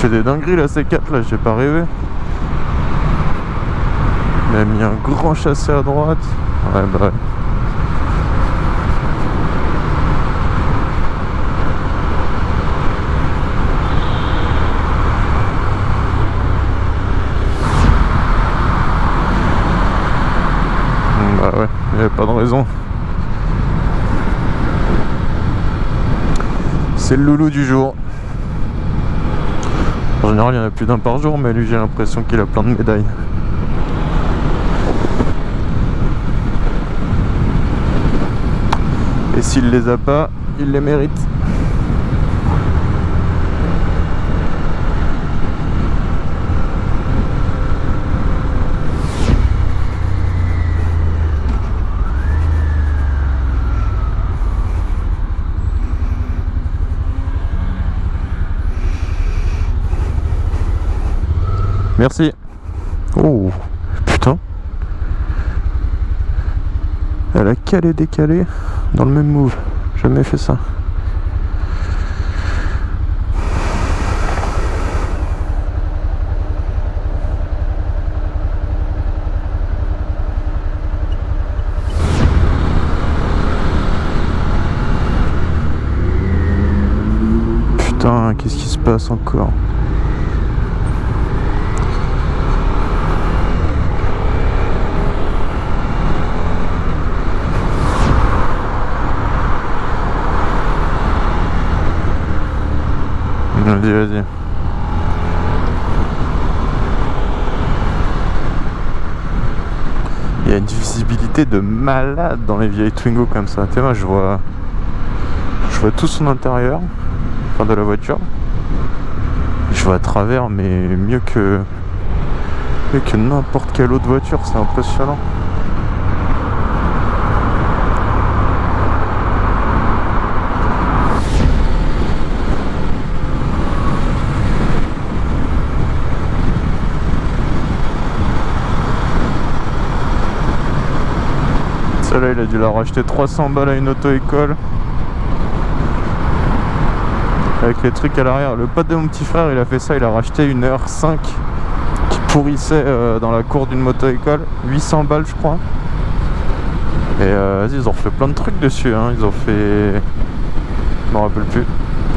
fais des dingueries la C4 là, j'ai pas rêvé. Il m'a mis un grand chassé à droite. Ouais bah ouais. Bah ouais, il n'y avait pas de raison. C'est le loulou du jour. En général, il y en a plus d'un par jour, mais lui, j'ai l'impression qu'il a plein de médailles. Et s'il les a pas, il les mérite. Merci. Oh, putain. Elle a calé décalé dans le même move. Jamais fait ça. Putain, qu'est-ce qui se passe encore? Il y a une visibilité de malade dans les vieilles Twingo comme ça. Tu je vois. Je vois tout son intérieur, enfin de la voiture. Je vois à travers, mais mieux que. mieux que n'importe quelle autre voiture, c'est impressionnant. Celle-là, il a dû la racheter 300 balles à une auto-école. Avec les trucs à l'arrière. Le pote de mon petit frère, il a fait ça. Il a racheté une R5 qui pourrissait euh, dans la cour d'une moto-école. 800 balles, je crois. Et euh, ils ont fait plein de trucs dessus. Hein. Ils ont fait. Je m'en rappelle plus.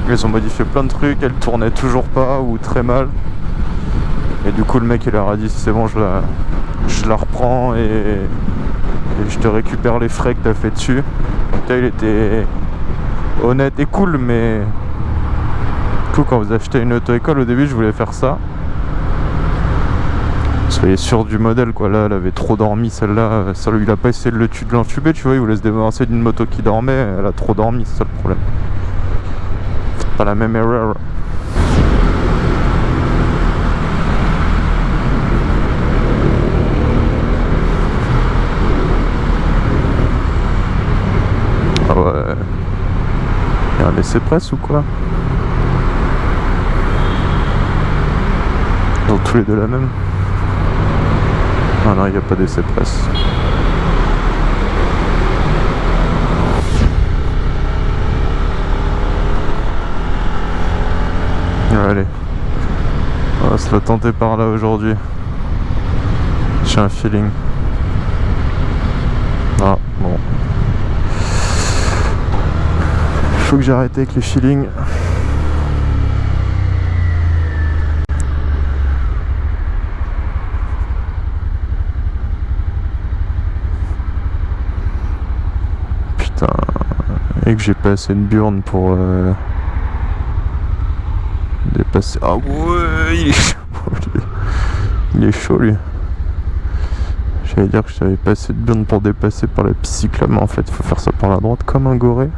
Ils ont modifié plein de trucs. Elle tournait toujours pas ou très mal. Et du coup, le mec, il leur a dit c'est bon, je la, je la reprends et je te récupère les frais que t'as fait dessus. Il était honnête et cool, mais du coup, quand vous achetez une auto-école, au début, je voulais faire ça. Soyez sûr du modèle, quoi. Là, elle avait trop dormi, celle-là. Il a pas essayé de l'entuber, tu vois. Il voulait se débarrasser d'une moto qui dormait. Elle a trop dormi, c'est ça le problème. Pas la même erreur. Ah ouais. Un laisser presse ou quoi ont tous les deux la même Ah non, il n'y a pas d'essai presse. Allez. On va se la tenter par là aujourd'hui. J'ai un feeling. Ah, bon. Faut que j'arrête avec les feelings. Putain. Et que j'ai pas assez de burn pour euh, dépasser. Ah ouais, il est chaud. Il est chaud lui. J'allais dire que j'avais pas assez de burn pour dépasser par la cyclable, mais en fait faut faire ça par la droite comme un goré.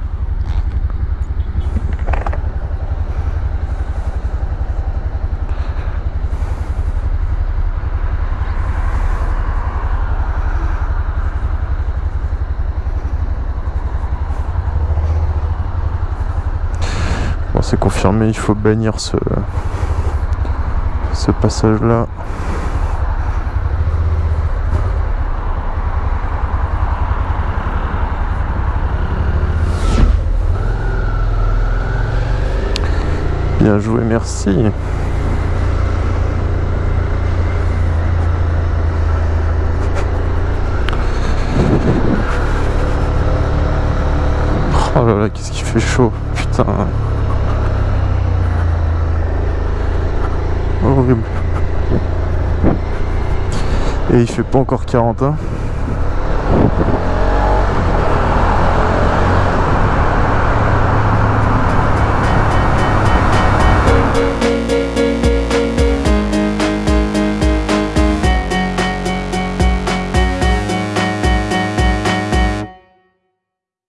confirmé, il faut bannir ce, ce passage-là. Bien joué, merci. Oh là là, qu'est-ce qui fait chaud, putain. Horrible. Et il fait pas encore 40 ans.